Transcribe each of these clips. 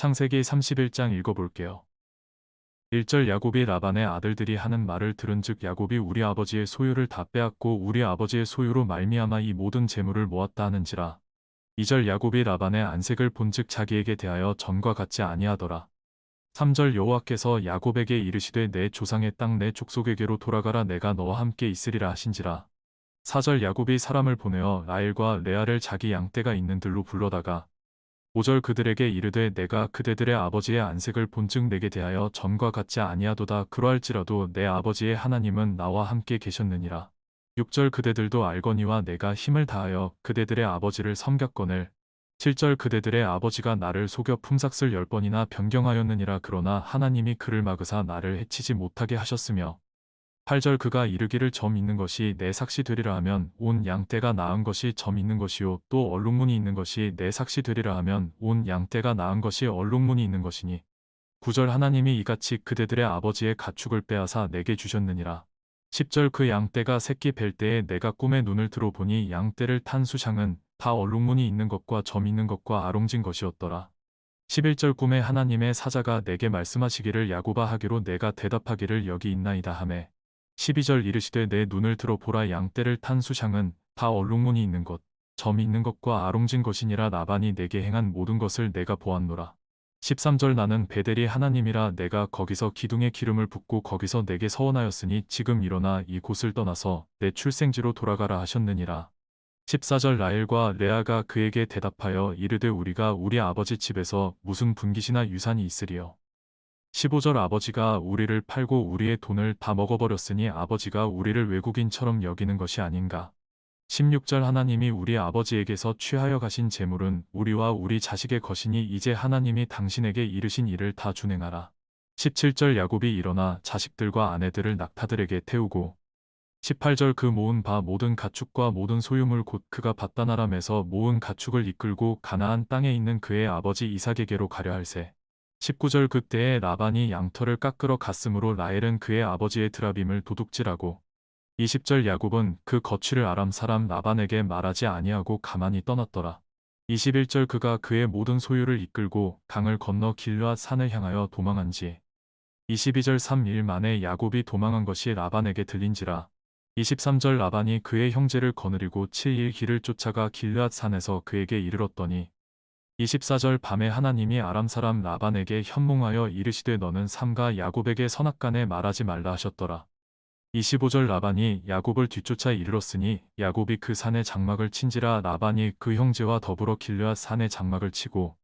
창세기 31장 읽어볼게요. 1절 야곱이 라반의 아들들이 하는 말을 들은즉 야곱이 우리 아버지의 소유를 다 빼앗고 우리 아버지의 소유로 말미암아 이 모든 재물을 모았다 하는지라. 2절 야곱이 라반의 안색을 본즉 자기에게 대하여 전과 같지 아니하더라. 3절 여호와께서 야곱에게 이르시되 내 조상의 땅 내 족속에게로 돌아가라 내가 너와 함께 있으리라 하신지라. 4절 야곱이 사람을 보내어 라헬과 레아를 자기 양떼가 있는 들로 불러다가 5절 그들에게 이르되 내가 그대들의 아버지의 안색을 본즉 내게 대하여 전과 같지 아니하도다 그러할지라도 내 아버지의 하나님은 나와 함께 계셨느니라. 6절 그대들도 알거니와 내가 힘을 다하여 그대들의 아버지를 섬겼거늘 7절 그대들의 아버지가 나를 속여 품삯을 열 번이나 변경하였느니라 그러나 하나님이 그를 막으사 나를 해치지 못하게 하셨으며 8절 그가 이르기를 점 있는 것이 내 삭시 되리라 하면 온 양떼가 나은 것이 점 있는 것이요 또 얼룩무늬 있는 것이 내 삭시 되리라 하면 온 양떼가 나은 것이 얼룩무늬 있는 것이니 9절 하나님이 이같이 그대들의 아버지의 가축을 빼앗아 내게 주셨느니라 10절 그 양떼가 새끼 뵐 때에 내가 꿈에 눈을 들어보니 양떼를 탄 수상은 다 얼룩무늬 있는 것과 점 있는 것과 아롱진 것이었더라. 11절 꿈에 하나님의 사자가 내게 말씀하시기를 야고바 하기로 내가 대답하기를 여기 있나이다 하매 12절 이르시되 내 눈을 들어 보라 양떼를 탄 수상은 다 얼룩무늬 있는 것, 점이 있는 것과 아롱진 것이니라 나반이 내게 행한 모든 것을 내가 보았노라. 13절 나는 베델이 하나님이라 내가 거기서 기둥에 기름을 붓고 거기서 내게 서원하였으니 지금 일어나 이 곳을 떠나서 내 출생지로 돌아가라 하셨느니라. 14절 라헬과 레아가 그에게 대답하여 이르되 우리가 우리 아버지 집에서 무슨 분깃이나 유산이 있으리요. 15절 아버지가 우리를 팔고 우리의 돈을 다 먹어버렸으니 아버지가 우리를 외국인처럼 여기는 것이 아닌가. 16절 하나님이 우리 아버지에게서 취하여 가신 재물은 우리와 우리 자식의 것이니 이제 하나님이 당신에게 이르신 일을 다 준행하라. 17절 야곱이 일어나 자식들과 아내들을 낙타들에게 태우고 18절 그 모은 바 모든 가축과 모든 소유물 곧 그가 바다나람에서 모은 가축을 이끌고 가나안 땅에 있는 그의 아버지 이삭에게로 가려 할세. 19절 그때에 라반이 양털을 깎으러 갔으므로 라헬은 그의 아버지의 드라빔을 도둑질하고 20절 야곱은 그 거취를 아람 사람 라반에게 말하지 아니하고 가만히 떠났더라. 21절 그가 그의 모든 소유를 이끌고 강을 건너 길르앗 산을 향하여 도망한지 22절 3일 만에 야곱이 도망한 것이 라반에게 들린지라 23절 라반이 그의 형제를 거느리고 7일 길을 쫓아가 길르앗 산에서 그에게 이르렀더니 24절 밤에 하나님이 아람 사람 라반에게 현몽하여 이르시되 너는 삼가 야곱에게 선악간에 말하지 말라 하셨더라. 25절 라반이 야곱을 뒤쫓아 이르렀으니 야곱이 그 산에 장막을 친지라 라반이 그 형제와 더불어 길르앗 산에 장막을 치고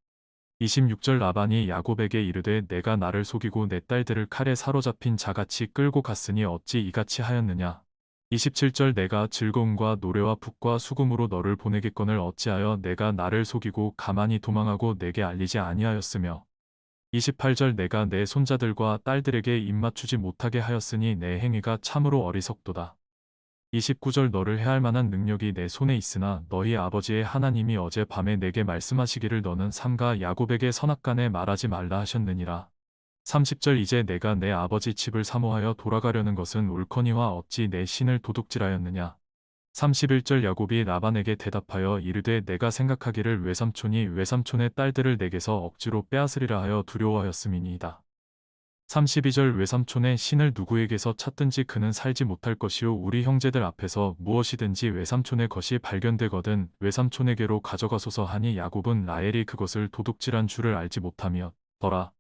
26절 라반이 야곱에게 이르되 내가 나를 속이고 내 딸들을 칼에 사로잡힌 자같이 끌고 갔으니 어찌 이같이 하였느냐 27절 내가 즐거움과 노래와 북과 수금으로 너를 보내겠거늘 어찌하여 내가 나를 속이고 가만히 도망하고 내게 알리지 아니하였으며 28절 내가 내 손자들과 딸들에게 입맞추지 못하게 하였으니 내 행위가 참으로 어리석도다. 29절 너를 해할 만한 능력이 내 손에 있으나 너희 아버지의 하나님이 어제 밤에 내게 말씀하시기를 너는 삼가 야곱에게 선악간에 말하지 말라 하셨느니라. 30절 이제 내가 내 아버지 집을 사모하여 돌아가려는 것은 옳거니와 어찌 내 신을 도둑질하였느냐. 31절 야곱이 라반에게 대답하여 이르되 내가 생각하기를 외삼촌이 외삼촌의 딸들을 내게서 억지로 빼앗으리라 하여 두려워하였음이니이다. 32절 외삼촌의 신을 누구에게서 찾든지 그는 살지 못할 것이요 우리 형제들 앞에서 무엇이든지 외삼촌의 것이 발견되거든 외삼촌에게로 가져가소서 하니 야곱은 라헬이 그것을 도둑질한 줄을 알지 못하며 더라.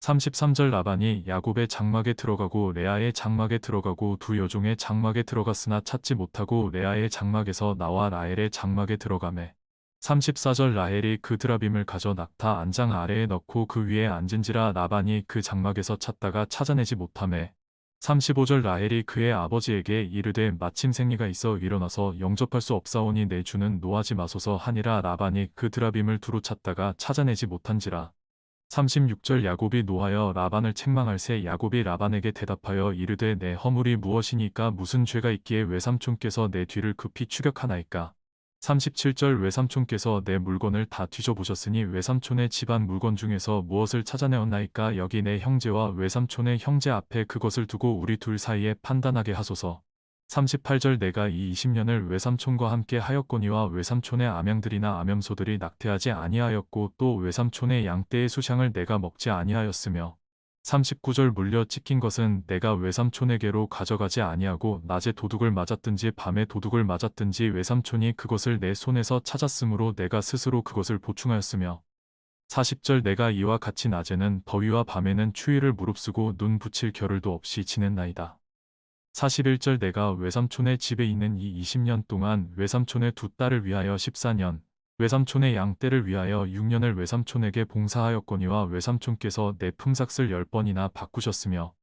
33절 라반이 야곱의 장막에 들어가고 레아의 장막에 들어가고 두 여종의 장막에 들어갔으나 찾지 못하고 레아의 장막에서 나와 라헬의 장막에 들어가매. 34절 라헬이 그 드라빔을 가져 낙타 안장 아래에 넣고 그 위에 앉은지라 라반이 그 장막에서 찾다가 찾아내지 못하매. 35절 라헬이 그의 아버지에게 이르되 마침 생리가 있어 일어나서 영접할 수 없사오니 내 주는 노하지 마소서 하니라 라반이 그 드라빔을 두루 찾다가 찾아내지 못한지라 36절 야곱이 노하여 라반을 책망할새 야곱이 라반에게 대답하여 이르되 내 허물이 무엇이니까 무슨 죄가 있기에 외삼촌께서 내 뒤를 급히 추격하나이까? 37절 외삼촌께서 내 물건을 다 뒤져보셨으니 외삼촌의 집안 물건 중에서 무엇을 찾아내었나이까? 여기 내 형제와 외삼촌의 형제 앞에 그것을 두고 우리 둘 사이에 판단하게 하소서 38절 내가 이 20년을 외삼촌과 함께 하였거니와 외삼촌의 암양들이나 암염소들이 낙태하지 아니하였고 또 외삼촌의 양떼의 수샹을 내가 먹지 아니하였으며 39절 물려 찍힌 것은 내가 외삼촌에게로 가져가지 아니하고 낮에 도둑을 맞았든지 밤에 도둑을 맞았든지 외삼촌이 그것을 내 손에서 찾았으므로 내가 스스로 그것을 보충하였으며 40절 내가 이와 같이 낮에는 더위와 밤에는 추위를 무릅쓰고 눈 붙일 겨를도 없이 지냈나이다. 41절 내가 외삼촌의 집에 있는 이 20년 동안 외삼촌의 두 딸을 위하여 14년, 외삼촌의 양떼를 위하여 6년을 외삼촌에게 봉사하였거니와 외삼촌께서 내 품삯을 10번이나 바꾸셨으며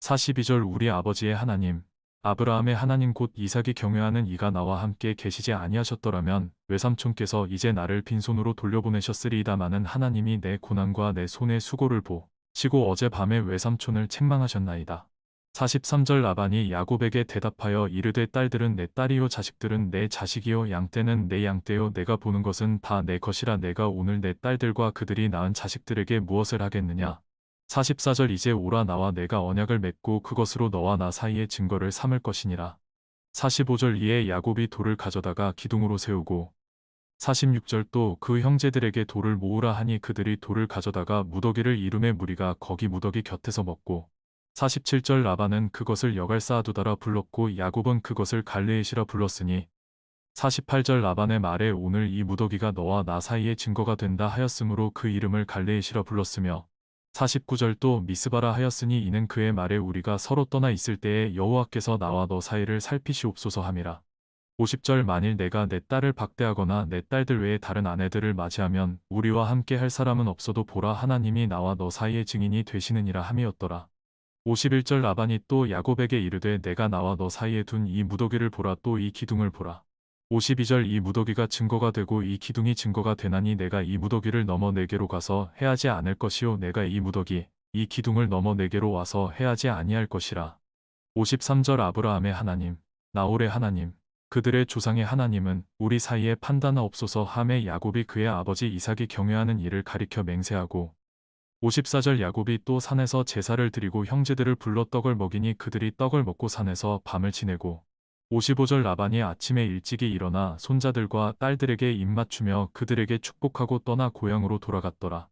42절 우리 아버지의 하나님, 아브라함의 하나님 곧 이삭이 경외하는 이가 나와 함께 계시지 아니하셨더라면 외삼촌께서 이제 나를 빈손으로 돌려보내셨으리이다마는 하나님이 내 고난과 내 손의 수고를 보 시고 어젯밤에 외삼촌을 책망하셨나이다. 43절 라반이 야곱에게 대답하여 이르되 딸들은 내 딸이요 자식들은 내 자식이요 양떼는 내 양떼요 내가 보는 것은 다 내 것이라 내가 오늘 내 딸들과 그들이 낳은 자식들에게 무엇을 하겠느냐? 44절 이제 오라 나와 내가 언약을 맺고 그것으로 너와 나 사이의 증거를 삼을 것이니라. 45절 이에 야곱이 돌을 가져다가 기둥으로 세우고 46절 또 그 형제들에게 돌을 모으라 하니 그들이 돌을 가져다가 무더기를 이름의 무리가 거기 무더기 곁에서 먹고 47절 라반은 그것을 여갈 쌓아두다라 불렀고 야곱은 그것을 갈레에시라 불렀으니 48절 라반의 말에 오늘 이 무더기가 너와 나 사이의 증거가 된다 하였으므로 그 이름을 갈레에시라 불렀으며 49절 또 미스바라 하였으니 이는 그의 말에 우리가 서로 떠나 있을 때에 여호와께서 나와 너 사이를 살피시옵소서 함이라. 50절 만일 내가 내 딸을 박대하거나 내 딸들 외에 다른 아내들을 맞이하면 우리와 함께 할 사람은 없어도 보라 하나님이 나와 너 사이의 증인이 되시느니라 함이었더라. 51절 라반이 또 야곱에게 이르되 내가 나와 너 사이에 둔 이 무더기를 보라 또 이 기둥을 보라. 52절 이 무더기가 증거가 되고 이 기둥이 증거가 되나니 내가 이 무더기를 넘어 내게로 가서 해하지 않을 것이요 내가 이 무더기 이 기둥을 넘어 내게로 와서 해하지 아니할 것이라. 53절 아브라함의 하나님 나홀의 하나님 그들의 조상의 하나님은 우리 사이에 판단하옵소서 함에 야곱이 그의 아버지 이삭이 경외하는 일을 가리켜 맹세하고 54절 야곱이 또 산에서 제사를 드리고 형제들을 불러 떡을 먹이니 그들이 떡을 먹고 산에서 밤을 지내고 55절 라반이 아침에 일찍이 일어나 손자들과 딸들에게 입맞추며 그들에게 축복하고 떠나 고향으로 돌아갔더라.